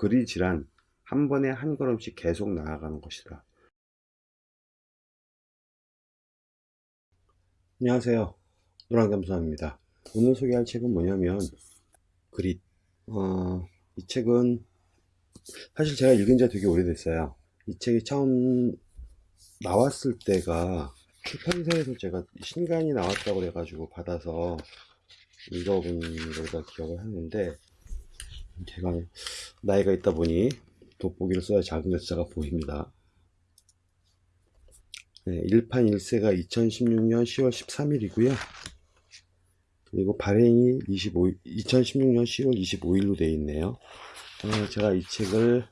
그리지란 한 번에 한 걸음씩 계속 나아가는 것이다. 안녕하세요. 노랑잠수함입니다. 오늘 소개할 책은 뭐냐면 그릿. 어, 이 책은 사실 제가 읽은 지가 되게 오래됐어요. 이 책이 처음 나왔을 때가 출판사에서 제가 신간이 나왔다고 그래가지고 받아서 읽어본 걸다 기억을 하는데 제가 나이가 있다 보니 돋보기를 써야 작은 글자가 보입니다. 네, 1판 1세가 2016년 10월 13일이고요. 그리고 발행이 25, 2016년 10월 25일로 되어 있네요. 어, 제가 이 책을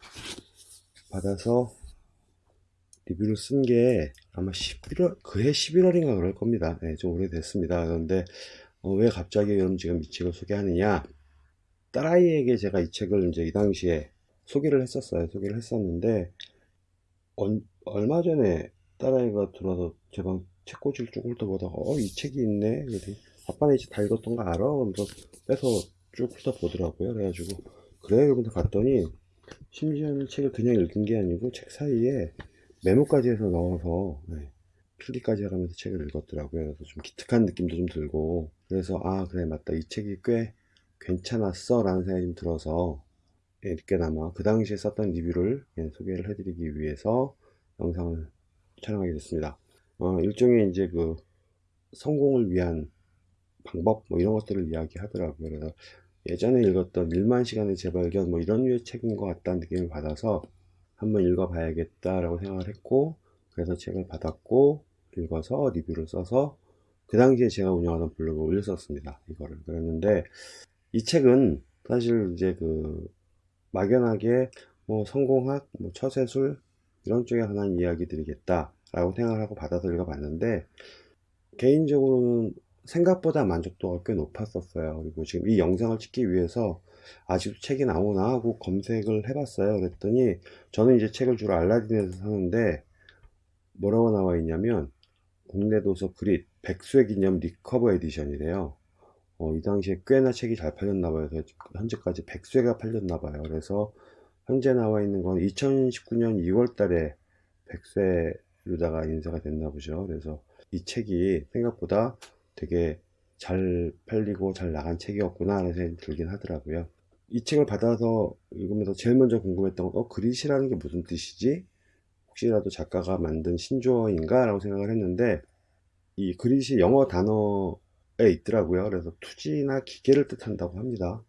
받아서 리뷰를 쓴 게 아마 11월, 그해 11월인가 그럴 겁니다. 네, 좀 오래됐습니다. 그런데 어, 왜 갑자기 그럼 지금 이 책을 소개하느냐? 딸아이에게 제가 이 책을 이제 이 당시에 소개를 했었어요. 소개를 했었는데, 얼, 얼마 전에 딸아이가 들어와서 제 방 책꽂이를 쭉 훑어보다가, 어, 이 책이 있네? 아빠는 이제 다 읽었던 거 알아? 그러면서 빼서 쭉 훑어보더라고요. 그래가지고, 그래? 그러면서 갔더니, 심지어는 책을 그냥 읽은 게 아니고, 책 사이에 메모까지 해서 넣어서, 네, 필기까지 해가면서 책을 읽었더라고요. 그래서 좀 기특한 느낌도 좀 들고, 그래서, 아, 그래, 맞다. 이 책이 꽤 괜찮았어. 라는 생각이 좀 들어서, 예, 늦게나마 그 당시에 썼던 리뷰를 예, 소개를 해드리기 위해서 영상을 촬영하게 됐습니다. 어, 일종의 이제 그 성공을 위한 방법 뭐 이런 것들을 이야기하더라고요. 그래서 예전에 읽었던 1만 시간의 재발견 뭐 이런 류의 책인 것 같다는 느낌을 받아서 한번 읽어봐야겠다 라고 생각을 했고 그래서 책을 받았고 읽어서 리뷰를 써서 그 당시에 제가 운영하던 블로그에 올렸었습니다. 이거를 그랬는데 이 책은 사실 이제 그 막연하게 뭐 성공학, 뭐 처세술 이런 쪽에 관한 이야기들이겠다 라고 생각을 하고 받아서 읽어봤는데 개인적으로는 생각보다 만족도가 꽤 높았었어요. 그리고 지금 이 영상을 찍기 위해서 아직도 책이 나오나 하고 검색을 해봤어요. 그랬더니 저는 이제 책을 주로 알라딘에서 사는데 뭐라고 나와 있냐면 국내 도서 그릿 백쇄 기념 recover edition이래요 어, 이 당시에 꽤나 책이 잘 팔렸나 봐요. 그래서 현재까지 100쇄가 팔렸나 봐요. 그래서 현재 나와 있는 건 2019년 2월 달에 100쇄로다가 인쇄가 됐나 보죠. 그래서 이 책이 생각보다 되게 잘 팔리고 잘 나간 책이었구나 하는 생각이 들긴 하더라고요. 이 책을 받아서 읽으면서 제일 먼저 궁금했던 건 어, 그릿이라는 게 무슨 뜻이지? 혹시라도 작가가 만든 신조어인가? 라고 생각을 했는데 이 그릿이 영어 단어 에 있더라고요. 그래서 투지나 기계를 뜻한다고 합니다.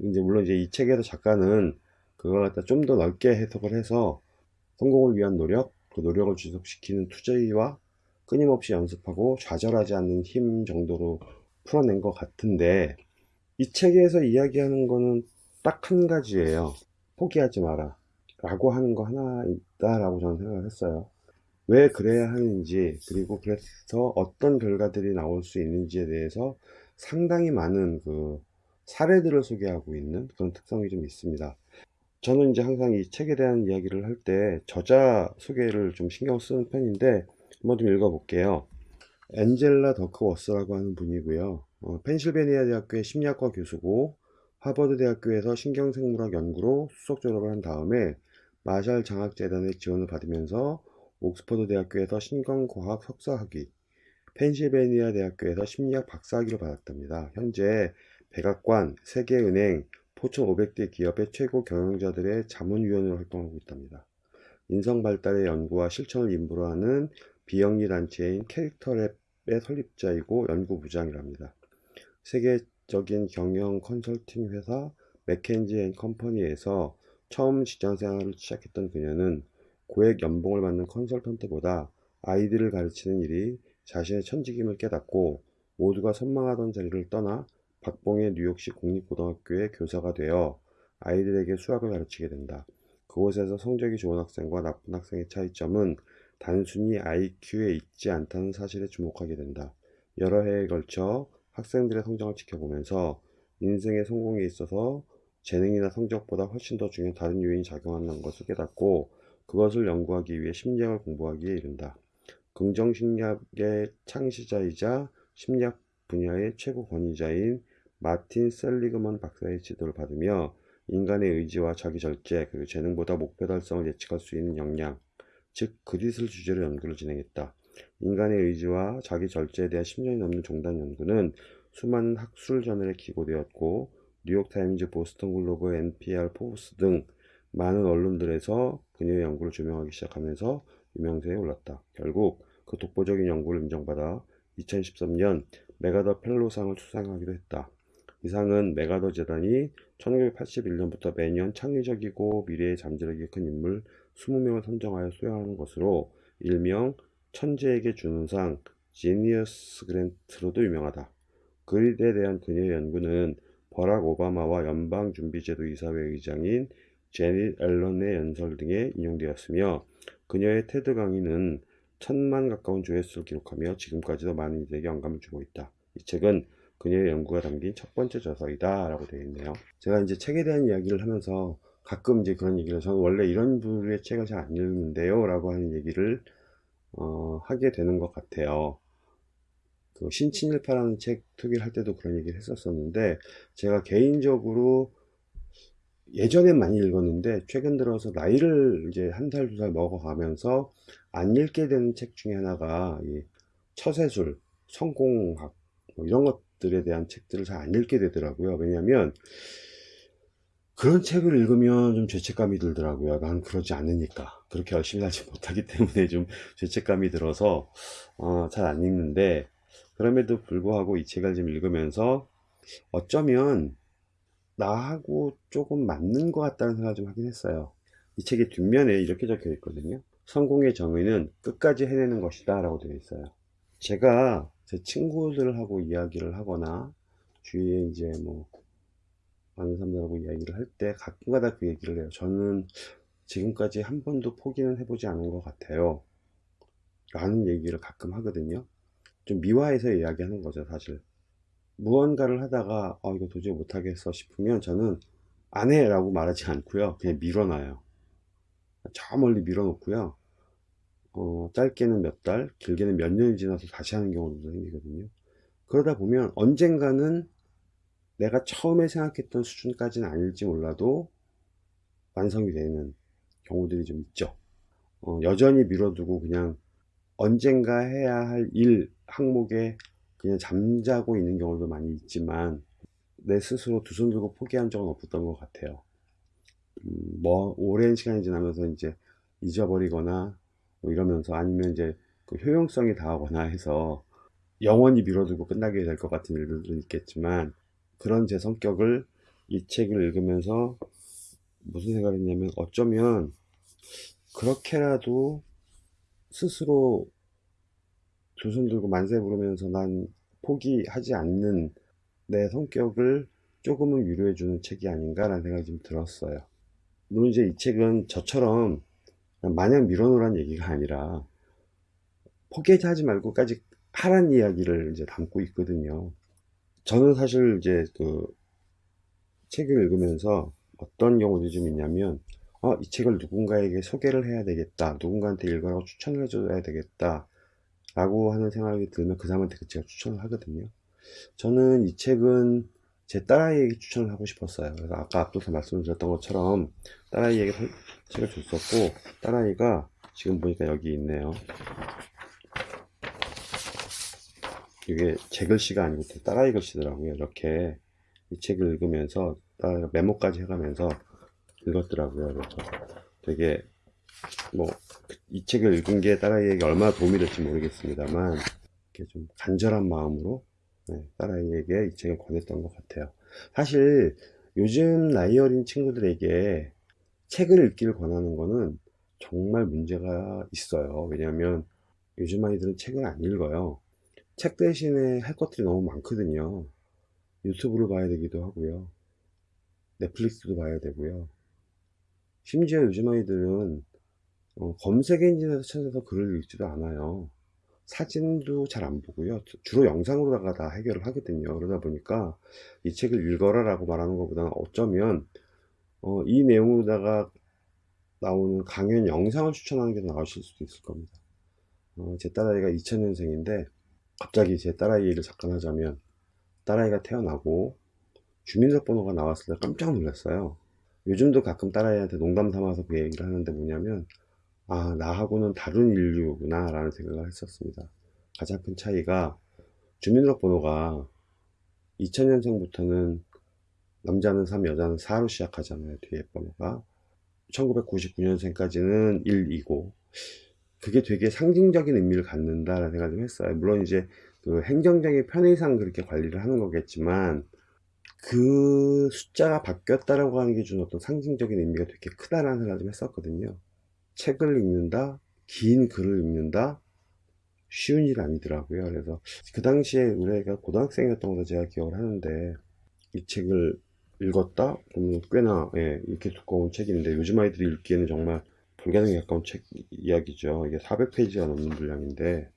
이제 물론 이제 이 책에서 작가는 그걸 갖다 좀 더 넓게 해석을 해서 성공을 위한 노력, 그 노력을 지속시키는 투자와 끊임없이 연습하고 좌절하지 않는 힘 정도로 풀어낸 것 같은데 이 책에서 이야기하는 거는 딱 한 가지예요. 포기하지 마라. 라고 하는 거 하나 있다라고 저는 생각을 했어요. 왜 그래야 하는지 그리고 그래서 어떤 결과들이 나올 수 있는지에 대해서 상당히 많은 그 사례들을 소개하고 있는 그런 특성이 좀 있습니다. 저는 이제 항상 이 책에 대한 이야기를 할 때 저자 소개를 좀 신경 쓰는 편인데 한번 좀 읽어 볼게요. 엔젤라 더크워스라고 하는 분이고요. 어, 펜실베니아 대학교의 심리학과 교수고 하버드 대학교에서 신경생물학 연구로 수석 졸업을 한 다음에 마샬 장학재단의 지원을 받으면서 옥스퍼드 대학교에서 신경과학 석사학위, 펜실베니아 대학교에서 심리학 박사학위를 받았답니다. 현재 백악관, 세계은행, 포천 500대 기업의 최고 경영자들의 자문위원으로 활동하고 있답니다. 인성 발달의 연구와 실천을 임무로 하는 비영리 단체인 Character Lab의 설립자이고 연구부장이랍니다. 세계적인 경영 컨설팅 회사 McKinsey & Company에서 처음 직장 생활을 시작했던 그녀는 고액 연봉을 받는 컨설턴트보다 아이들을 가르치는 일이 자신의 천직임을 깨닫고 모두가 선망하던 자리를 떠나 박봉의 뉴욕시 공립고등학교의 교사가 되어 아이들에게 수학을 가르치게 된다. 그곳에서 성적이 좋은 학생과 나쁜 학생의 차이점은 단순히 IQ에 있지 않다는 사실에 주목하게 된다. 여러 해에 걸쳐 학생들의 성장을 지켜보면서 인생의 성공에 있어서 재능이나 성적보다 훨씬 더 중요한 다른 요인이 작용하는 것을 깨닫고 그것을 연구하기 위해 심리학을 공부하기에 이른다. 긍정심리학의 창시자이자 심리학 분야의 최고 권위자인 마틴 셀리그먼 박사의 지도를 받으며 인간의 의지와 자기 절제 그리고 재능보다 목표 달성을 예측할 수 있는 역량 즉 grit을 주제로 연구를 진행했다. 인간의 의지와 자기 절제에 대한 10년이 넘는 종단 연구는 수많은 학술 저널에 기고되었고 뉴욕타임즈, 보스턴 글로브, NPR, 포브스 등 많은 언론들에서 그녀의 연구를 조명하기 시작하면서 유명세에 올랐다. 결국 그 독보적인 연구를 인정받아 2013년 메가더 펠로상을 수상하기도 했다. 이 상은 메가더 재단이 1981년부터 매년 창의적이고 미래에 잠재력이 큰 인물 20명을 선정하여 수여하는 것으로 일명 천재에게 주는 상 지니어스 그랜트로도 유명하다. 그릿에 대한 그녀의 연구는 버락 오바마와 연방준비제도 이사회 의장인 제닛 앨런의 연설 등에 인용되었으며 그녀의 테드 강의는 천만 가까운 조회수를 기록하며 지금까지도 많은 이들에게 영감을 주고 있다. 이 책은 그녀의 연구가 담긴 첫 번째 저서이다 라고 되어 있네요. 제가 이제 책에 대한 이야기를 하면서 가끔 이제 그런 얘기를 저는 원래 이런 부류의 책을 잘 안 읽는데요 라고 하는 얘기를 어, 하게 되는 것 같아요. 그 신친일파라는 책 투기를 할 때도 그런 얘기를 했었었는데 제가 개인적으로 예전엔 많이 읽었는데 최근 들어서 나이를 이제 한 살두살 먹어가면서 안 읽게 되는 책 중에 하나가 이 처세술, 성공학 뭐 이런 것들에 대한 책들을 잘 안 읽게 되더라고요. 왜냐하면 그런 책을 읽으면 좀 죄책감이 들더라고요. 난 그러지 않으니까. 그렇게 열심히 하지 못하기 때문에 좀 죄책감이 들어서 어, 잘 안 읽는데 그럼에도 불구하고 이 책을 좀 읽으면서 어쩌면 나하고 조금 맞는 것 같다는 생각을 좀 하긴 했어요. 이 책의 뒷면에 이렇게 적혀 있거든요. 성공의 정의는 끝까지 해내는 것이다 라고 되어 있어요. 제가 제 친구들하고 이야기를 하거나 주위에 이제 뭐 많은 사람들하고 이야기를 할 때 가끔가다 그 얘기를 해요. 저는 지금까지 한 번도 포기는 해보지 않은 것 같아요. 라는 얘기를 가끔 하거든요. 좀 미화해서 이야기하는 거죠, 사실. 무언가를 하다가, 어, 이거 도저히 못하겠어 싶으면 저는 안 해! 라고 말하지 않고요. 그냥 밀어놔요. 저 멀리 밀어놓고요. 어, 짧게는 몇 달, 길게는 몇 년이 지나서 다시 하는 경우도 생기거든요. 그러다 보면 언젠가는 내가 처음에 생각했던 수준까지는 아닐지 몰라도 완성이 되는 경우들이 좀 있죠. 어, 여전히 미뤄두고 그냥 언젠가 해야 할 일 항목에 그냥 잠자고 있는 경우도 많이 있지만 내 스스로 두 손 들고 포기한 적은 없었던 것 같아요. 음, 뭐 오랜 시간이 지나면서 이제 잊어버리거나 뭐 이러면서 아니면 이제 그 효용성이 다하거나 해서 영원히 미뤄두고 끝나게 될 것 같은 일들도 있겠지만 그런 제 성격을 이 책을 읽으면서 무슨 생각을 했냐면 어쩌면 그렇게라도 스스로 두 손 들고 만세 부르면서 난 포기하지 않는 내 성격을 조금은 위로해주는 책이 아닌가라는 생각이 좀 들었어요. 물론 이제 이 책은 저처럼 마냥 밀어놓으란 얘기가 아니라 포기하지 말고까지 하란 이야기를 이제 담고 있거든요. 저는 사실 이제 그 책을 읽으면서 어떤 경우도 좀 있냐면 어, 이 책을 누군가에게 소개를 해야 되겠다 누군가한테 읽으라고 추천을 해줘야 되겠다 라고 하는 생각이 들면 그 사람한테 그 책을 추천을 하거든요 저는 이 책은 제 딸아이에게 추천을 하고 싶었어요 그래서 아까 앞서서 말씀드렸던 것처럼 딸아이에게 책을 줬었고 딸아이가 지금 보니까 여기 있네요 이게 제 글씨가 아니고 딸아이 글씨더라고요. 이렇게 이 책을 읽으면서 딸아이가 메모까지 해가면서 읽었더라고요. 그래서 되게 뭐 이 책을 읽은 게 딸아이에게 얼마나 도움이 될지 모르겠습니다만 이렇게 좀 간절한 마음으로 네, 딸아이에게 이 책을 권했던 것 같아요. 사실 요즘 나이 어린 친구들에게 책을 읽기를 권하는 거는 정말 문제가 있어요. 왜냐하면 요즘 아이들은 책을 안 읽어요. 책 대신에 할 것들이 너무 많거든요. 유튜브를 봐야 되기도 하고요. 넷플릭스도 봐야 되고요. 심지어 요즘 아이들은 어, 검색 엔진에서 찾아서 글을 읽지도 않아요. 사진도 잘 안 보고요. 주로 영상으로다가 다 해결을 하거든요. 그러다 보니까 이 책을 읽어라 라고 말하는 것보다는 어쩌면 어, 이 내용으로다가 나오는 강연 영상을 추천하는 게더 나으실 수도 있을 겁니다. 어, 제 딸아이가 2000년생인데 갑자기 제 딸아이 를 잠깐 하자면 딸아이가 태어나고 주민등록번호가 나왔을 때 깜짝 놀랐어요 요즘도 가끔 딸아이한테 농담 삼아서 그 얘기를 하는데 뭐냐면 아 나하고는 다른 인류구나 라는 생각을 했었습니다. 가장 큰 차이가 주민등록번호가 2000년생부터는 남자는 3 여자는 4로 시작하잖아요 뒤에 번호가. 1999년생까지는 1, 2고. 그게 되게 상징적인 의미를 갖는다라는 생각을 좀 했어요. 물론 이제 그 행정적인 편의상 그렇게 관리를 하는 거겠지만 그 숫자가 바뀌었다라고 하는 게 주는 어떤 상징적인 의미가 되게 크다라는 생각을 좀 했었거든요. 책을 읽는다, 긴 글을 읽는다, 쉬운 일 아니더라고요. 그래서 그 당시에 우리가 고등학생이었던 걸로 제가 기억을 하는데 이 책을 읽었다? 그러면 꽤나 예, 이렇게 두꺼운 책인데 요즘 아이들이 읽기에는 정말 불가능에 가까운 책 이야기죠. 이게 400페이지가 넘는 분량인데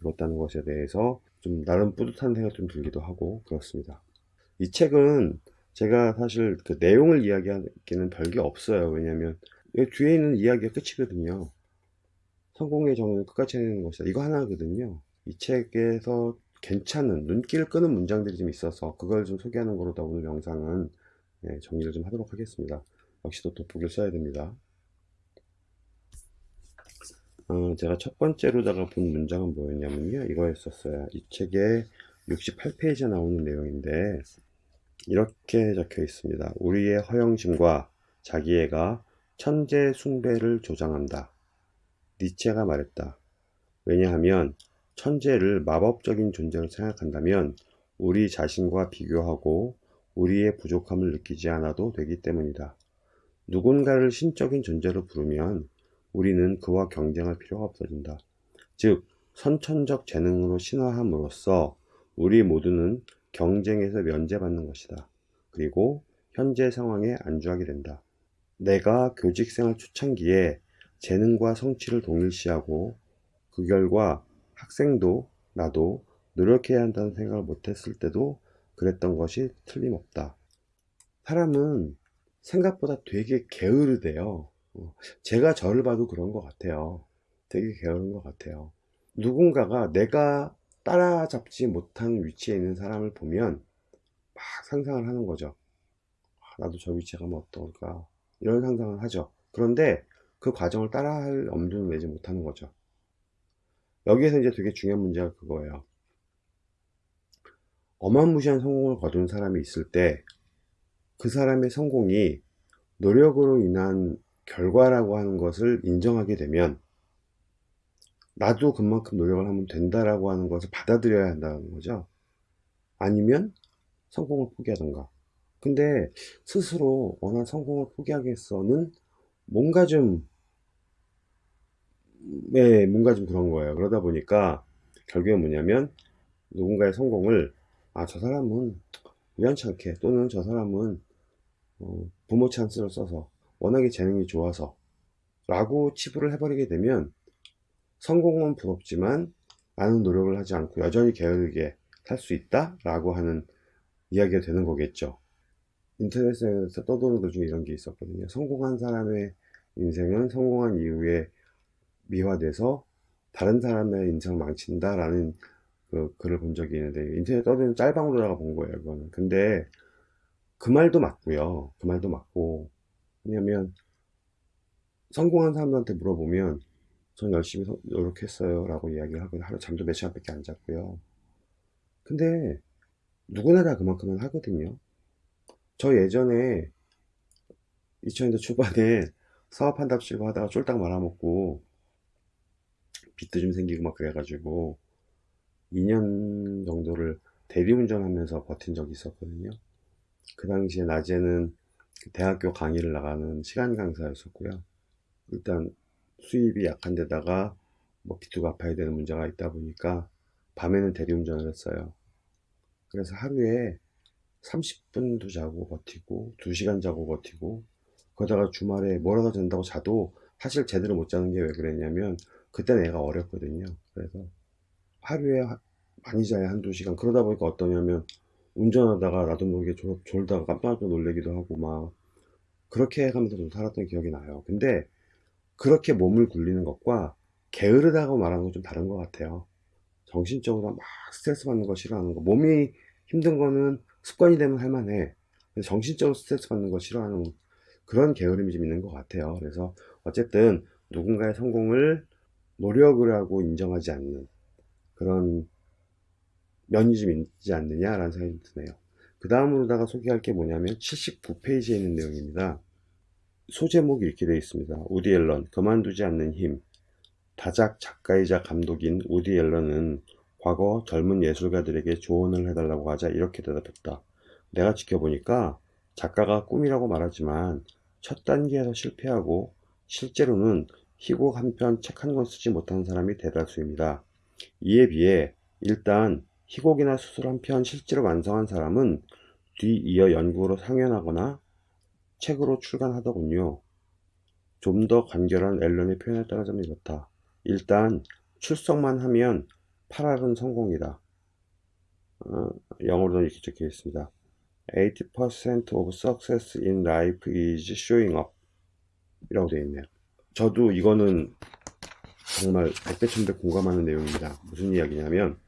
읽었다는 것에 대해서 좀 나름 뿌듯한 생각 좀 들기도 하고 그렇습니다. 이 책은 제가 사실 그 내용을 이야기하기는 별게 없어요. 왜냐면 뒤에 있는 이야기가 끝이거든요. 성공의 정의는 끝까지 해내는 것이다. 이거 하나거든요. 이 책에서 괜찮은 눈길을 끄는 문장들이 좀 있어서 그걸 좀 소개하는 거로다 오늘 영상은 예, 정리를 좀 하도록 하겠습니다. 역시도 돋보기를 써야 됩니다. 어, 제가 첫 번째로다가 본 문장은 뭐였냐면요. 이거였었어요. 이 책에 68페이지에 나오는 내용인데 이렇게 적혀 있습니다. 우리의 허영심과 자기애가 천재 숭배를 조장한다. 니체가 말했다. 왜냐하면 천재를 마법적인 존재로 생각한다면 우리 자신과 비교하고 우리의 부족함을 느끼지 않아도 되기 때문이다. 누군가를 신적인 존재로 부르면 우리는 그와 경쟁할 필요가 없어진다. 즉, 선천적 재능으로 신화함으로써 우리 모두는 경쟁에서 면제받는 것이다. 그리고 현재 상황에 안주하게 된다. 내가 교직생활 초창기에 재능과 성취를 동일시하고 그 결과 학생도 나도 노력해야 한다는 생각을 못했을 때도 그랬던 것이 틀림없다. 사람은 생각보다 되게 게으르대요. 어, 제가 저를 봐도 그런 것 같아요. 되게 게으른 것 같아요. 누군가가 내가 따라잡지 못한 위치에 있는 사람을 보면 막 상상을 하는 거죠. 아, 나도 저 위치에 가면 어떨까 이런 상상을 하죠. 그런데 그 과정을 따라할 엄두는 내지 못하는 거죠. 여기에서 이제 되게 중요한 문제가 그거예요. 어마무시한 성공을 거둔 사람이 있을 때 그 사람의 성공이 노력으로 인한 결과라고 하는 것을 인정하게 되면 나도 그만큼 노력을 하면 된다라고 하는 것을 받아들여야 한다는 거죠. 아니면 성공을 포기하던가. 근데 스스로 워낙 성공을 포기하겠어는 뭔가 좀, 네, 뭔가 좀 그런 거예요. 그러다 보니까 결국에 뭐냐면 누군가의 성공을, 아, 저 사람은 우연찮게 또는 저 사람은 어, 부모 찬스를 써서 워낙에 재능이 좋아서 라고 치부를 해버리게 되면 성공은 부럽지만 많은 노력을 하지 않고 여전히 게으르게 살 수 있다 라고 하는 이야기가 되는 거겠죠 인터넷에서 떠도는 것 중에 이런 게 있었거든요. 성공한 사람의 인생은 성공한 이후에 미화돼서 다른 사람의 인생을 망친다 라는 그 글을 본 적이 있는데 인터넷 떠도는 짤방으로다가 본 거예요 그거는. 근데 그 말도 맞고요. 그 말도 맞고. 왜냐면 성공한 사람들한테 물어보면 전 열심히 노력했어요. 라고 이야기를 하고 하루 잠도 몇 시간밖에 안 잤고요. 근데 누구나 다 그만큼은 하거든요 저 예전에 2000년대 초반에 사업한답시고 하다가 쫄딱 말아먹고 빚도 좀 생기고 막 그래가지고 2년 정도를 대리운전 하면서 버틴 적이 있었거든요 그 당시에 낮에는 대학교 강의를 나가는 시간 강사였었고요 일단 수입이 약한 데다가 뭐 빚도 갚아야 되는 문제가 있다 보니까 밤에는 대리운전을 했어요. 그래서 하루에 30분도 자고 버티고 2시간 자고 버티고 거기다가 주말에 뭐라도 된다고 자도 사실 제대로 못 자는 게 왜 그랬냐면 그때는 애가 어렸거든요. 그래서 하루에 많이 자야 한두 시간 그러다 보니까 어떠냐면 운전하다가 나도 모르게 졸, 졸다가 깜짝 놀래기도 하고 막 그렇게 해가면서 좀 살았던 기억이 나요. 근데 그렇게 몸을 굴리는 것과 게으르다고 말하는 건 좀 다른 것 같아요. 정신적으로 막 스트레스 받는 거 싫어하는 거. 몸이 힘든 거는 습관이 되면 할만해. 정신적으로 스트레스 받는 거 싫어하는 그런 게으름이 좀 있는 것 같아요. 그래서 어쨌든 누군가의 성공을 노력을 하고 인정하지 않는 그런 면이 좀 있지 않느냐라는 생각이 드네요. 그 다음으로다가 소개할 게 뭐냐면 79페이지에 있는 내용입니다. 소제목이 이렇게 되어 있습니다. 우디 앨런, 그만두지 않는 힘. 다작 작가이자 감독인 우디 앨런은 과거 젊은 예술가들에게 조언을 해달라고 하자 이렇게 대답했다. 내가 지켜보니까 작가가 꿈이라고 말하지만 첫 단계에서 실패하고 실제로는 희곡 한 편 책 한 권 쓰지 못한 사람이 대다수입니다. 이에 비해 일단 희곡이나 수술 한 편 실제로 완성한 사람은 뒤이어 연구로 상연하거나 책으로 출간하더군요. 좀 더 간결한 앨런의 표현에 따라서는 이렇다. 일단 출석만 하면 8할은 성공이다. 어, 영어로는 이렇게 적혀 있습니다. 80% of success in life is showing up 이라고 되어 있네요. 저도 이거는 정말 백배 천배 공감하는 내용입니다. 무슨 이야기냐면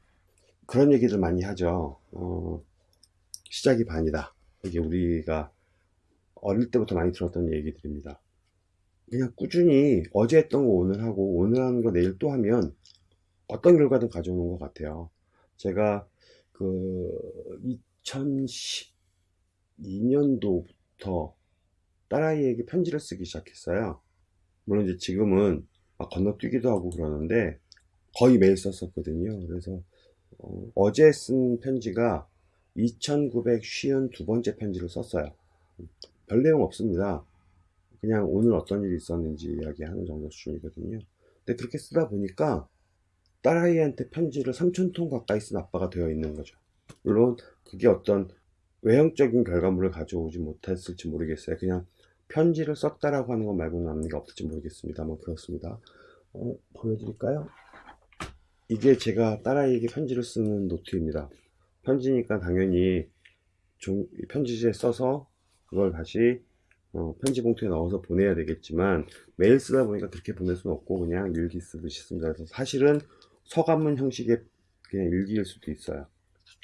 그런 얘기들 많이 하죠. 어, 시작이 반이다. 이게 우리가 어릴 때부터 많이 들었던 얘기들입니다. 그냥 꾸준히 어제 했던 거 오늘 하고 오늘 하는 거 내일 또 하면 어떤 결과든 가져오는 것 같아요. 제가 그 2012년도부터 딸아이에게 편지를 쓰기 시작했어요. 물론 이제 지금은 막 건너뛰기도 하고 그러는데 거의 매일 썼었거든요. 그래서 어, 제쓴 편지가 2952번째 편지를 썼어요. 별 내용 없습니다. 그냥 오늘 어떤 일이 있었는지 이야기하는 정도 수준이거든요. 근데 그렇게 쓰다 보니까 딸아이한테 편지를 3천통 가까이 쓴 아빠가 되어 있는 거죠. 물론 그게 어떤 외형적인 결과물을 가져오지 못했을지 모르겠어요. 그냥 편지를 썼다라고 하는 것 말고는 남는 게 없을지 모르겠습니다만 그렇습니다. 어, 보여드릴까요? 이게 제가 딸아이에게 편지를 쓰는 노트입니다. 편지니까 당연히 종, 편지지에 써서 그걸 다시 어, 편지 봉투에 넣어서 보내야 되겠지만 매일 쓰다 보니까 그렇게 보낼 수는 없고 그냥 일기 쓰듯이 씁니다. 그래서 사실은 서간문 형식의 그냥 일기일 수도 있어요.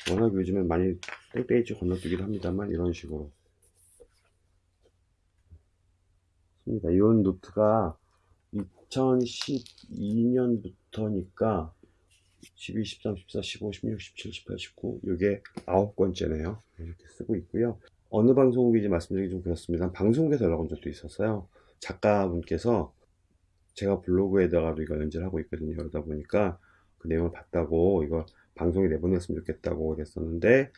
워낙 요즘엔 많이 땡땡이치 건너뛰기도 합니다만 이런 식으로 씁니다. 이 노트가 2012년부터니까 12, 13, 14, 15, 16, 17, 18, 19 이게 9권째네요. 이렇게 쓰고 있고요. 어느 방송국인지 말씀드리기 좀 그렇습니다. 방송국에서 연락 온 적도 있었어요. 작가분께서 제가 블로그에다가도 이거 연재를 하고 있거든요. 그러다 보니까 그 내용을 봤다고 이거 방송에 내보냈으면 좋겠다고 그랬었는데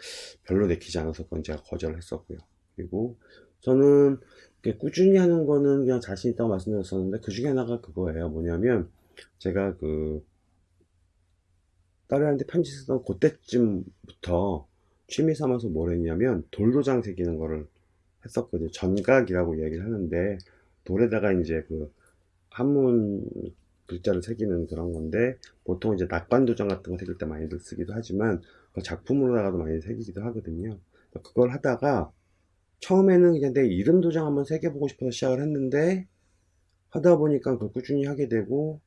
별로 내키지 않아서 그건 제가 거절을 했었고요. 그리고 저는 꾸준히 하는 거는 그냥 자신 있다고 말씀드렸었는데 그 중에 하나가 그거예요. 뭐냐면 제가 그 딸애한테 편지 쓰던 그때쯤부터 취미 삼아서 뭘 했냐면 돌도장 새기는 거를 했었거든요. 전각이라고 얘기를 하는데 돌에다가 이제 그 한문 글자를 새기는 그런 건데 보통 이제 낙관도장 같은 거 새길 때 많이들 쓰기도 하지만 그 작품으로다가도 많이 새기기도 하거든요. 그걸 하다가 처음에는 그냥 내 이름 도장 한번 새겨보고 싶어서 시작을 했는데 하다 보니까 그걸 꾸준히 하게 되고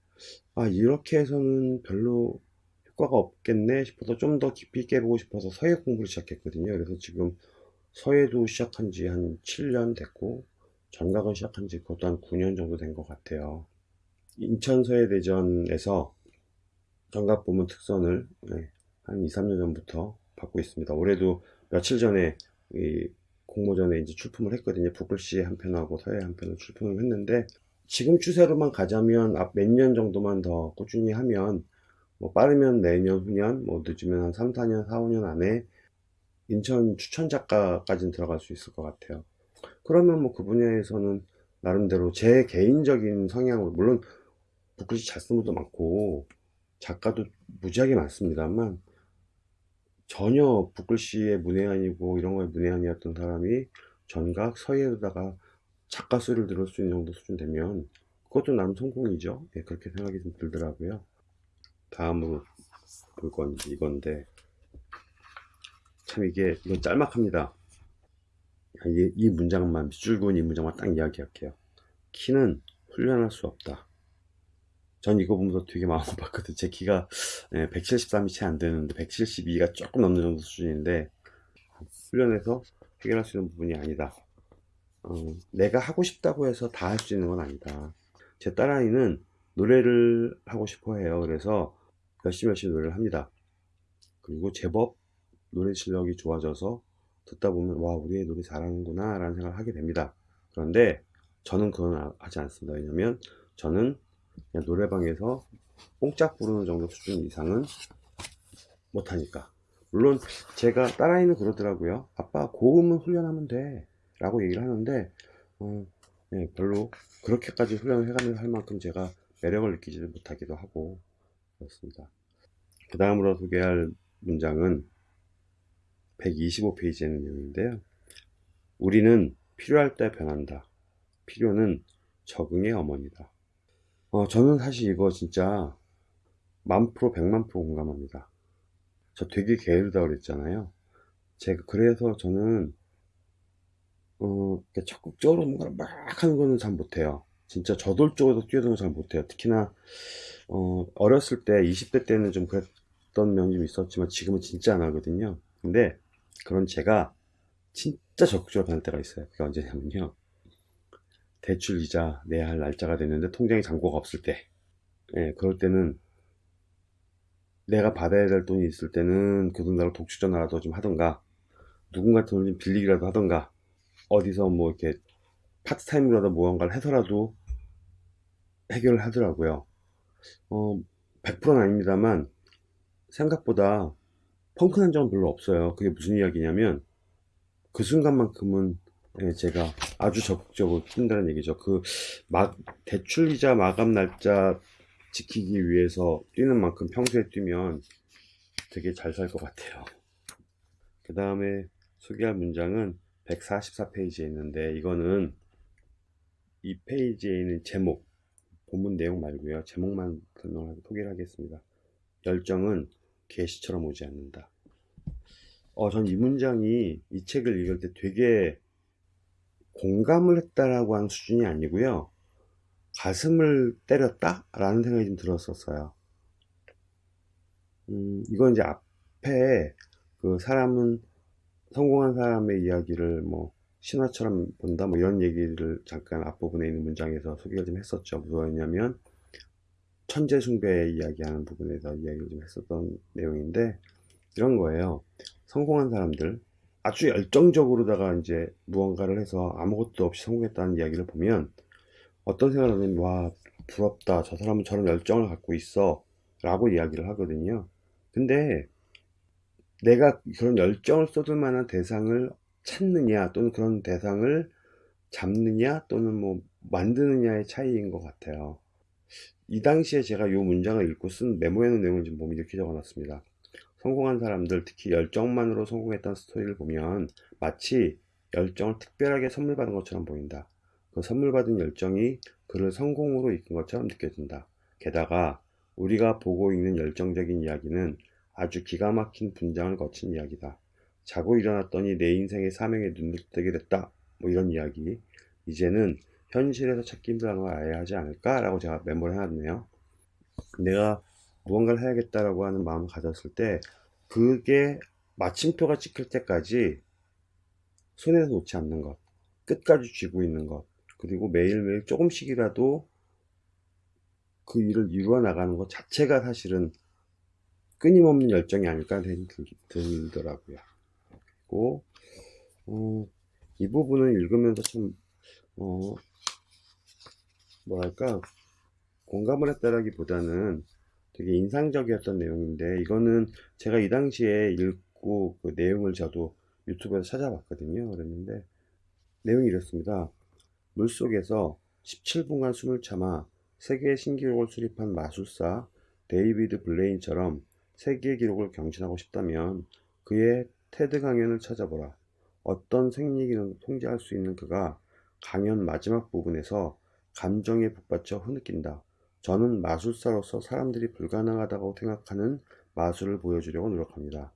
아 이렇게 해서는 별로 효과가 없겠네 싶어서 좀 더 깊이 있게 해보고 싶어서 서예 공부를 시작했거든요. 그래서 지금 서예도 시작한 지 한 7년 됐고 전각은 시작한 지 그것도 한 9년 정도 된 것 같아요. 인천서예대전에서 전각 부문 특선을 네, 한 2, 3년 전부터 받고 있습니다. 올해도 며칠 전에 공모전에 이제 출품을 했거든요. 북글씨 한 편하고 서예 한 편을 출품을 했는데 지금 추세로만 가자면 앞 몇 년 정도만 더 꾸준히 하면 뭐 빠르면 내년 후년 뭐 늦으면 한 3, 4년 4, 5년 안에 인천 추천 작가까지는 들어갈 수 있을 것 같아요 그러면 뭐 그 분야에서는 나름대로 제 개인적인 성향으로 물론 북글씨 잘 쓰는 분도 많고 작가도 무지하게 많습니다만 전혀 북글씨의 문외한이고 이런 거에 문외한이었던 사람이 전각 서예에다가 작가 소리를 들을 수 있는 정도 수준 되면 그것도 나름 성공이죠. 예, 그렇게 생각이 좀 들더라고요. 다음으로 볼 건 이건데 참 이게 이건 짤막합니다. 이, 이 문장만 그은 이 문장만 딱 이야기할게요. 키는 훈련할 수 없다 전 이거 보면서 되게 마음 아팠거든 제 키가 173이 채 안 되는데 172가 조금 넘는 정도 수준인데 훈련해서 해결할 수 있는 부분이 아니다 어, 내가 하고 싶다고 해서 다 할 수 있는 건 아니다. 제 딸아이는 노래를 하고 싶어 해요. 그래서 열심히 열심히 노래를 합니다. 그리고 제법 노래 실력이 좋아져서 듣다 보면 와 우리 애 노래 잘하는구나 라는 생각을 하게 됩니다. 그런데 저는 그건 아- 하지 않습니다. 왜냐면 저는 그냥 노래방에서 뽕짝 부르는 정도 수준 이상은 못하니까. 물론 제가 딸아이는 그러더라고요. 아빠 고음은 훈련하면 돼 라고 얘기를 하는데 어, 네, 별로 그렇게까지 훈련을 해가면서 할 만큼 제가 매력을 느끼지를 못하기도 하고 그렇습니다. 그 다음으로 소개할 문장은 125페이지에 있는 내용인데요. 우리는 필요할 때 변한다. 필요는 적응의 어머니다. 어, 저는 사실 이거 진짜 만 프로, 백만 프로 공감합니다. 저 되게 게으르다 그랬잖아요. 제가 그래서 저는 어, 적극적으로 뭔가를 막 하는 거는 잘 못해요. 진짜 저돌적으로 뛰어드는 거잘 못해요. 특히나 어, 어렸을 때 20대 때는 좀 그랬던 면이 좀 있었지만 지금은 진짜 안 하거든요. 근데 그런 제가 진짜 적극적으로 변할 때가 있어요. 그게 언제냐면요. 대출 이자 내야 할 날짜가 됐는데 통장에 잔고가 없을 때. 예, 그럴 때는 내가 받아야 될 돈이 있을 때는 그돈 달고 독축 전화라도 좀 하던가 누군가 돈을 좀 빌리기라도 하던가 어디서 뭐 이렇게 파트타임으로라도 무언가를 해서라도 해결을 하더라고요. 어, 100%는 아닙니다만 생각보다 펑크난 적은 별로 없어요. 그게 무슨 이야기냐면 그 순간만큼은 예, 제가 아주 적극적으로 뛴다는 얘기죠. 그 막 대출 이자 마감 날짜 지키기 위해서 뛰는 만큼 평소에 뛰면 되게 잘 살 것 같아요. 그 다음에 소개할 문장은 144페이지에 있는데 이거는 이 페이지에 있는 제목 본문 내용 말고요. 제목만 설명하고 소개를 하겠습니다. 열정은 계시처럼 오지 않는다. 어, 전 이 문장이 이 책을 읽을 때 되게 공감을 했다라고 하는 수준이 아니고요. 가슴을 때렸다? 라는 생각이 좀 들었었어요. 음, 이건 이제 앞에 그 사람은 성공한 사람의 이야기를 뭐 신화처럼 본다 뭐 이런 얘기를 잠깐 앞부분에 있는 문장에서 소개를 좀 했었죠. 무엇이냐면 천재 숭배 이야기하는 부분에서 이야기를 좀 했었던 내용인데 이런 거예요. 성공한 사람들 아주 열정적으로다가 이제 무언가를 해서 아무것도 없이 성공했다는 이야기를 보면 어떤 생각을 하면 와 부럽다. 저 사람은 저런 열정을 갖고 있어. 라고 이야기를 하거든요. 근데 내가 그런 열정을 쏟을 만한 대상을 찾느냐 또는 그런 대상을 잡느냐 또는 뭐 만드느냐의 차이인 것 같아요. 이 당시에 제가 이 문장을 읽고 쓴 메모에 있는 내용을 좀 보면 이렇게 적어놨습니다 성공한 사람들 특히 열정만으로 성공했던 스토리를 보면 마치 열정을 특별하게 선물 받은 것처럼 보인다 그 선물 받은 열정이 그를 성공으로 이끈 것처럼 느껴진다. 게다가 우리가 보고 있는 열정적인 이야기는 아주 기가 막힌 분장을 거친 이야기다. 자고 일어났더니 내 인생의 사명에 눈을 뜨게 됐다. 뭐 이런 이야기. 이제는 현실에서 찾기 힘들다는 걸 알아야 하지 않을까라고 제가 메모를 해놨네요. 내가 무언가를 해야겠다라고 하는 마음을 가졌을 때 그게 마침표가 찍힐 때까지 손에서 놓지 않는 것, 끝까지 쥐고 있는 것, 그리고 매일매일 조금씩이라도 그 일을 이루어 나가는 것 자체가 사실은 끊임없는 열정이 아닐까 생각이 들- 들더라고요. 그리고 어, 이 부분을 읽으면서 참 어, 뭐랄까 공감을 했다라기보다는 되게 인상적이었던 내용인데 이거는 제가 이 당시에 읽고 그 내용을 저도 유튜브에서 찾아봤거든요. 그랬는데 내용이 이렇습니다. 물속에서 17분간 숨을 참아 세계 신기록을 수립한 마술사 데이비드 블레인처럼 세계 기록을 경신하고 싶다면 그의 테드 강연을 찾아보라. 어떤 생리기능도 통제할 수 있는 그가 강연 마지막 부분에서 감정에 북받쳐 흐느낀다. 저는 마술사로서 사람들이 불가능하다고 생각하는 마술을 보여주려고 노력합니다.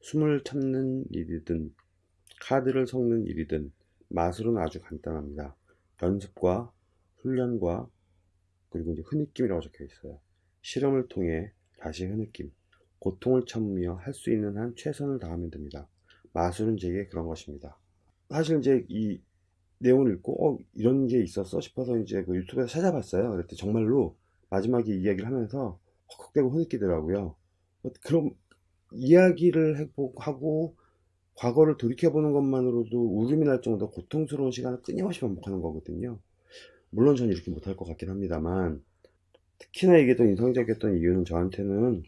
숨을 참는 일이든 카드를 섞는 일이든 마술은 아주 간단합니다. 연습과 훈련과 그리고 이제 흐느낌이라고 적혀 있어요. 실험을 통해 다시 흐느낌, 고통을 참으며 할 수 있는 한 최선을 다하면 됩니다. 마술은 제게 그런 것입니다. 사실 이제 이 내용을 읽고 어 이런 게 있었어 싶어서 이제 그 유튜브에서 찾아봤어요. 그랬더니 정말로 마지막에 이야기를 하면서 헉헉대고 흐느끼더라고요. 어, 그럼 이야기를 해보- 하고 과거를 돌이켜보는 것만으로도 울음이 날 정도 고통스러운 시간을 끊임없이 반복하는 거거든요. 물론 전 이렇게 못할 것 같긴 합니다만 특히나 이게 더 인상적이었던 이유는 저한테는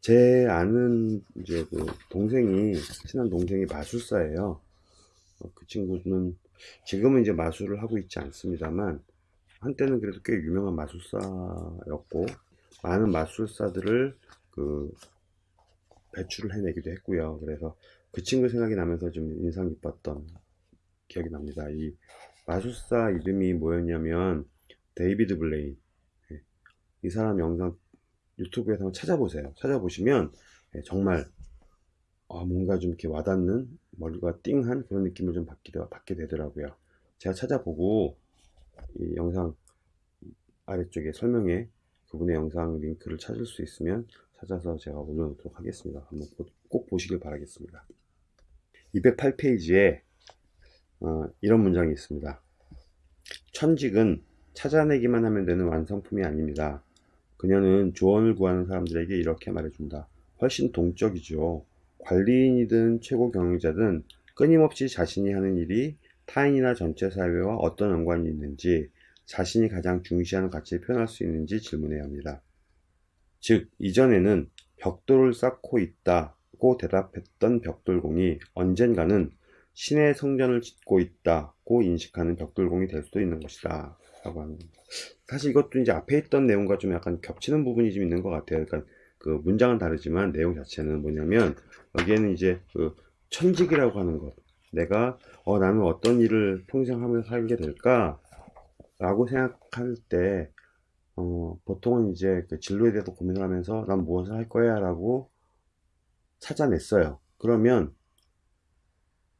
제 아는 이제 그 동생이 친한 동생이 마술사예요. 어, 그 친구는 지금은 이제 마술을 하고 있지 않습니다만 한때는 그래도 꽤 유명한 마술사였고 많은 마술사들을 그 배출을 해내기도 했고요. 그래서 그 친구 생각이 나면서 좀 인상 깊었던 기억이 납니다. 이 마술사 이름이 뭐였냐면 데이비드 블레인. 예, 이 사람 영상 유튜브에서 한번 찾아보세요. 찾아보시면 예, 정말 아, 뭔가 좀 이렇게 와닿는 머리가 띵한 그런 느낌을 좀 받게, 받게 되더라고요. 제가 찾아보고 이 영상 아래쪽에 설명에 그분의 영상 링크를 찾을 수 있으면 찾아서 제가 올려놓도록 하겠습니다. 한번 보- 꼭 보시길 바라겠습니다. 208페이지에 어, 이런 문장이 있습니다. 천직은 찾아내기만 하면 되는 완성품이 아닙니다. 그녀는 조언을 구하는 사람들에게 이렇게 말해준다. 훨씬 동적이죠. 관리인이든 최고 경영자든 끊임없이 자신이 하는 일이 타인이나 전체 사회와 어떤 연관이 있는지 자신이 가장 중시하는 가치를 표현할 수 있는지 질문해야 합니다. 즉, 이전에는 벽돌을 쌓고 있다고 대답했던 벽돌공이 언젠가는 신의 성전을 짓고 있다고 인식하는 벽돌공이 될 수도 있는 것이다. 라고 겁니다. 사실 이것도 이제 앞에 있던 내용과 좀 약간 겹치는 부분이 좀 있는 것 같아요. 그러니까 그 문장은 다르지만 내용 자체는 뭐냐면 여기에는 이제 그 천직이라고 하는 것. 내가 어 나는 어떤 일을 평생 하면서 살게 될까? 라고 생각할 때 어, 보통은 이제 그 진로에 대해서 고민을 하면서 난 무엇을 할 거야 라고 찾아냈어요. 그러면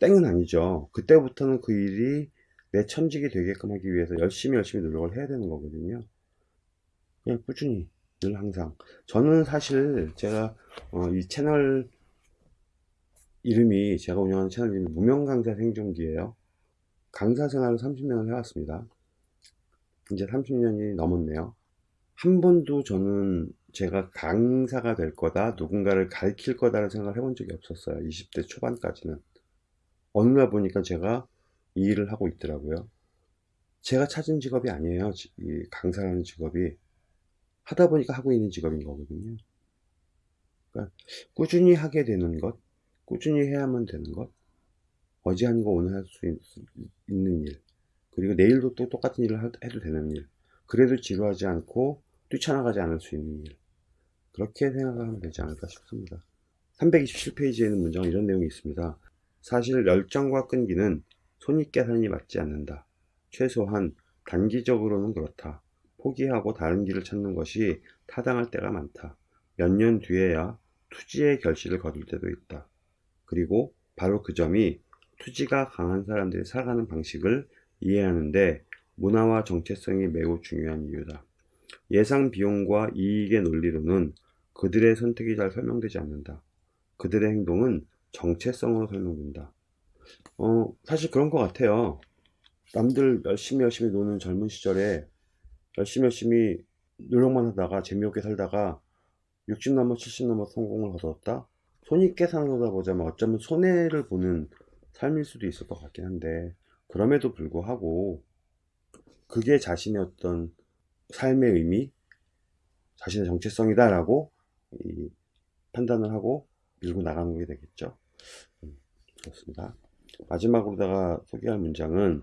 땡은 아니죠. 그때부터는 그 일이 내 천직이 되게끔 하기 위해서 열심히 열심히 노력을 해야 되는 거거든요. 그냥 꾸준히 늘 항상. 저는 사실 제가 어, 이 채널 이름이 제가 운영하는 채널 이름이 무명 강사 생존기예요. 강사 생활을 30년을 해왔습니다. 이제 30년이 넘었네요. 한 번도 저는 제가 강사가 될 거다, 누군가를 가르칠 거다라는 생각을 해본 적이 없었어요. 20대 초반까지는. 어느 날 보니까 제가 이 일을 하고 있더라고요. 제가 찾은 직업이 아니에요. 지- 이 강사라는 직업이. 하다 보니까 하고 있는 직업인 거거든요. 그러니까 꾸준히 하게 되는 것, 꾸준히 해야만 되는 것, 어제 한거 오늘 할 수 있는 일, 그리고 내일도 또 똑같은 일을 하- 해도 되는 일, 그래도 지루하지 않고 뛰쳐나가지 않을 수 있는 일. 그렇게 생각하면 되지 않을까 싶습니다. 327페이지에는 문장은 이런 내용이 있습니다. 사실 열정과 끈기는 손익계산이 맞지 않는다. 최소한 단기적으로는 그렇다. 포기하고 다른 길을 찾는 것이 타당할 때가 많다. 몇 년 뒤에야 투지의 결실을 거둘 때도 있다. 그리고 바로 그 점이 투지가 강한 사람들이 살아가는 방식을 이해하는데 문화와 정체성이 매우 중요한 이유다. 예상 비용과 이익의 논리로는 그들의 선택이 잘 설명되지 않는다. 그들의 행동은 정체성으로 설명된다. 어, 사실 그런 것 같아요. 남들 열심히 열심히 노는 젊은 시절에 열심히 열심히 노력만 하다가 재미없게 살다가 60 넘어 70 넘어 성공을 거뒀다? 손익계산으로다 보자면 어쩌면 손해를 보는 삶일 수도 있을 것 같긴 한데 그럼에도 불구하고 그게 자신의 어떤 삶의 의미, 자신의 정체성이다 라고 이 판단을 하고 밀고 나가는 게 되겠죠. 음, 그렇습니다. 마지막으로다가 소개할 문장은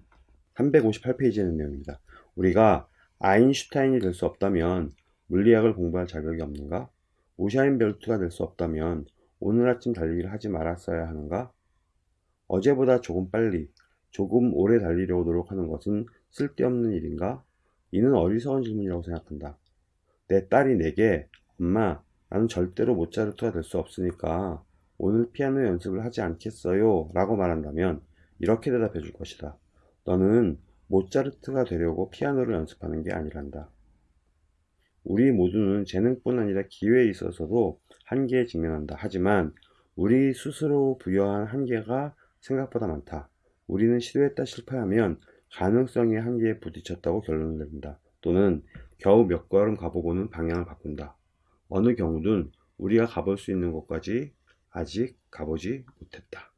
358페이지에 있는 내용입니다. 우리가 아인슈타인이 될 수 없다면 물리학을 공부할 자격이 없는가? 우샤인 벨트가 될 수 없다면 오늘 아침 달리기를 하지 말았어야 하는가? 어제보다 조금 빨리, 조금 오래 달리려고 노력하는 것은 쓸데없는 일인가? 이는 어리석은 질문이라고 생각한다. 내 딸이 내게, 엄마, 나는 절대로 모차르트가 될 수 없으니까 오늘 피아노 연습을 하지 않겠어요? 라고 말한다면 이렇게 대답해 줄 것이다. 너는 모차르트가 되려고 피아노를 연습하는 게 아니란다. 우리 모두는 재능뿐 아니라 기회에 있어서도 한계에 직면한다. 하지만 우리 스스로 부여한 한계가 생각보다 많다. 우리는 시도했다 실패하면 가능성의 한계에 부딪혔다고 결론을 내린다. 또는 겨우 몇 걸음 가보고는 방향을 바꾼다. 어느 경우든 우리가 가볼 수 있는 곳까지 아직 가보지 못했다.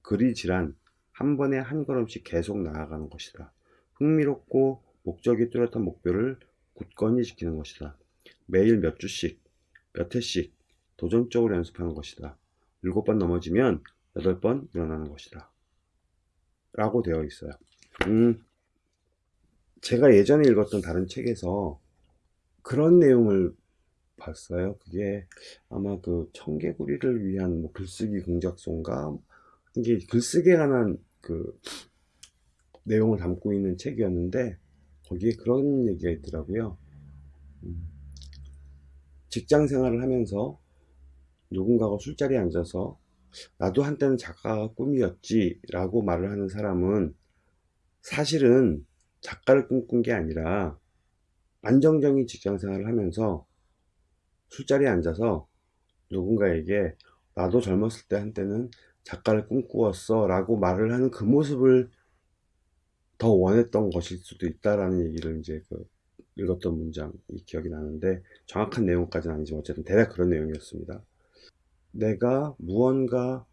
그리 질한 한 번에 한 걸음씩 계속 나아가는 것이다. 흥미롭고 목적이 뚜렷한 목표를 굳건히 지키는 것이다. 매일 몇 주씩, 몇 회씩 도전적으로 연습하는 것이다. 일곱 번 넘어지면 여덟 번 일어나는 것이다. 라고 되어 있어요. 음, 제가 예전에 읽었던 다른 책에서 그런 내용을 봤어요. 그게 아마 그 청개구리를 위한 뭐 글쓰기 공작소인가? 이게 글쓰기에 관한 그 내용을 담고 있는 책이었는데 거기에 그런 얘기가 있더라고요. 음, 직장 생활을 하면서 누군가가 술자리에 앉아서 나도 한때는 작가가 꿈이었지 라고 말을 하는 사람은 사실은 작가를 꿈꾼 게 아니라 안정적인 직장 생활을 하면서 술자리에 앉아서 누군가에게 나도 젊었을 때 한때는 작가를 꿈꾸었어 라고 말을 하는 그 모습을 더 원했던 것일 수도 있다라는 얘기를 이제 그 읽었던 문장이 기억이 나는데 정확한 내용까지는 아니지만 어쨌든 대략 그런 내용이었습니다. 내가 무언가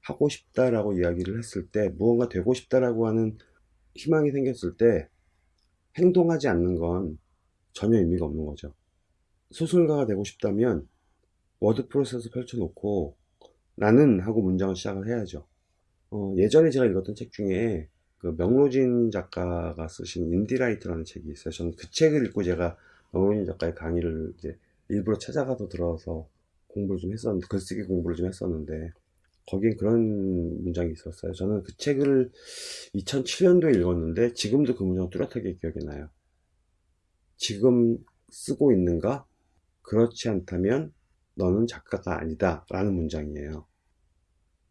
하고 싶다라고 이야기를 했을 때 무언가 되고 싶다라고 하는 희망이 생겼을 때 행동하지 않는 건 전혀 의미가 없는 거죠. 소설가가 되고 싶다면 워드 프로세스 펼쳐놓고 나는 하고 문장을 시작을 해야죠. 어, 예전에 제가 읽었던 책 중에 그 명로진 작가가 쓰신 인디라이터라는 책이 있어요. 저는 그 책을 읽고 제가 명로진 작가의 강의를 이제 일부러 찾아가서 들어서 공부를 좀 했었는데 글쓰기 공부를 좀 했었는데 거기엔 그런 문장이 있었어요. 저는 그 책을 2007년도에 읽었는데 지금도 그 문장 뚜렷하게 기억이 나요. 지금 쓰고 있는가? 그렇지 않다면 너는 작가가 아니다 라는 문장이에요.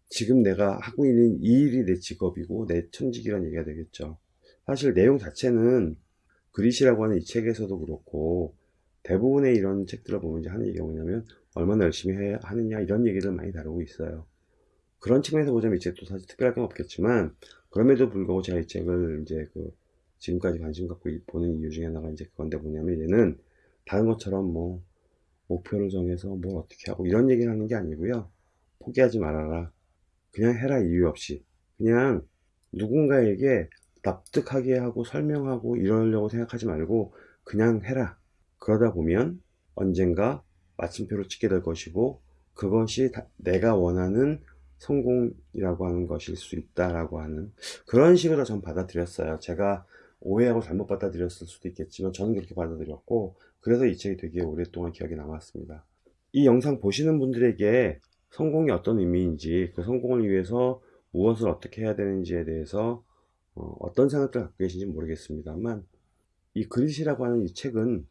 지금 내가 하고 있는 이 일이 내 직업이고 내 천직이란 얘기가 되겠죠. 사실 내용 자체는 그릿이라고 하는 이 책에서도 그렇고 대부분의 이런 책들을 보면 이제 하는 얘기가 뭐냐면 얼마나 열심히 해, 하느냐 이런 얘기를 많이 다루고 있어요. 그런 측면에서 보자면 이 책도 사실 특별할 건 없겠지만 그럼에도 불구하고 제가 이 책을 이제 그 지금까지 관심 갖고 보는 이유 중에 하나가 이제 그건데 뭐냐면 얘는 다른 것처럼 뭐 목표를 정해서 뭘 어떻게 하고 이런 얘기를 하는 게 아니고요. 포기하지 말아라. 그냥 해라 이유 없이. 그냥 누군가에게 납득하게 하고 설명하고 이러려고 생각하지 말고 그냥 해라. 그러다 보면 언젠가 마침표를 찍게 될 것이고 그것이 내가 원하는 성공이라고 하는 것일 수 있다라고 하는 그런 식으로 전 받아들였어요. 제가 오해하고 잘못 받아들였을 수도 있겠지만 저는 그렇게 받아들였고 그래서 이 책이 되게 오랫동안 기억에 남았습니다. 이 영상 보시는 분들에게 성공이 어떤 의미인지 그 성공을 위해서 무엇을 어떻게 해야 되는지에 대해서 어, 떤 생각들 갖고 계신지 모르겠습니다만 이 그릿이라고 하는 이 책은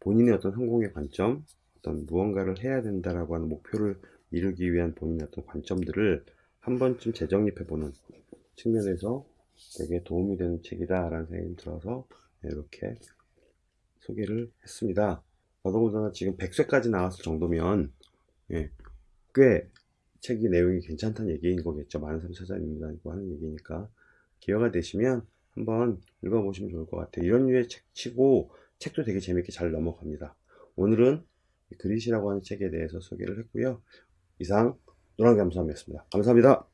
본인의 어떤 성공의 관점 어떤 무언가를 해야 된다라고 하는 목표를 이루기 위한 본인의 어떤 관점들을 한 번쯤 재정립해 보는 측면에서 되게 도움이 되는 책이다 라는 생각이 들어서 이렇게 소개를 했습니다. 더더군다나 지금 100쇄까지 나왔을 정도면 예, 꽤 책이 내용이 괜찮다는 얘기인 거겠죠. 많은 사람이 찾아입는다고 하는 얘기니까. 기회가 되시면 한번 읽어보시면 좋을 것 같아요. 이런 류의 책 치고 책도 되게 재밌게 잘 넘어갑니다. 오늘은 그릿이라고 하는 책에 대해서 소개를 했고요. 이상 노랑감사함이었습니다. 감사합니다